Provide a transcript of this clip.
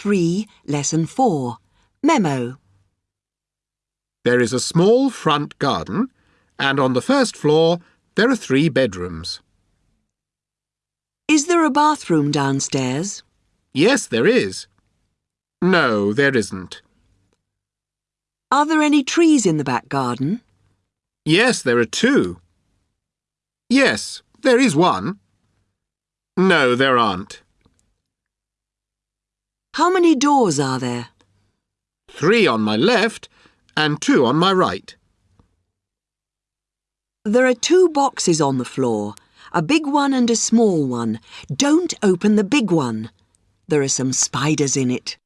Book 3, Lesson 4. Memo. There is a small front garden, and on the first floor there are three bedrooms. Is there a bathroom downstairs? Yes, there is. No, there isn't. Are there any trees in the back garden? Yes, there are two. Yes, there is one. No, there aren't. How many doors are there? Three on my left and two on my right. There are two boxes on the floor, a big one and a small one. Don't open the big one. There are some spiders in it.